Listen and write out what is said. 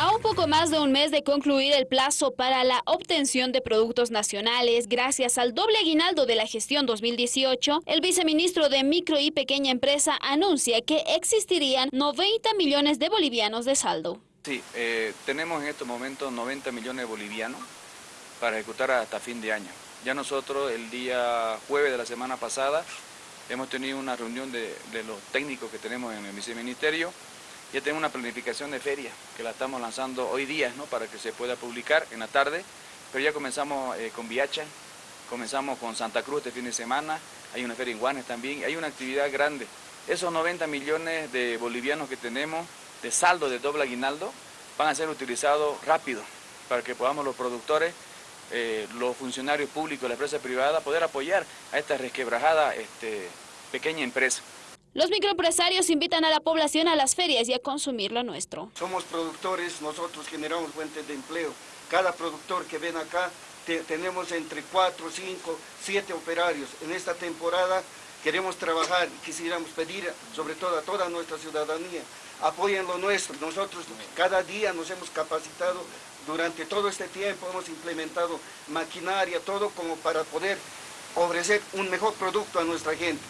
A un poco más de un mes de concluir el plazo para la obtención de productos nacionales, gracias al doble aguinaldo de la gestión 2018, el viceministro de Micro y Pequeña Empresa anuncia que existirían 90 millones de bolivianos de saldo. Sí, eh, tenemos en estos momentos 90 millones de bolivianos para ejecutar hasta fin de año. Ya nosotros el día jueves de la semana pasada hemos tenido una reunión de, de los técnicos que tenemos en el viceministerio ya tenemos una planificación de feria que la estamos lanzando hoy día ¿no? para que se pueda publicar en la tarde, pero ya comenzamos eh, con Viacha, comenzamos con Santa Cruz este fin de semana, hay una feria en Guanes también, hay una actividad grande. Esos 90 millones de bolivianos que tenemos de saldo de doble aguinaldo van a ser utilizados rápido para que podamos los productores, eh, los funcionarios públicos, la empresa privada, poder apoyar a esta resquebrajada este, pequeña empresa. Los microempresarios invitan a la población a las ferias y a consumir lo nuestro. Somos productores, nosotros generamos fuentes de empleo. Cada productor que ven acá, tenemos entre 4, 5, 7 operarios. En esta temporada queremos trabajar y quisiéramos pedir, sobre todo a toda nuestra ciudadanía, apoyen lo nuestro. Nosotros cada día nos hemos capacitado, durante todo este tiempo hemos implementado maquinaria, todo como para poder ofrecer un mejor producto a nuestra gente.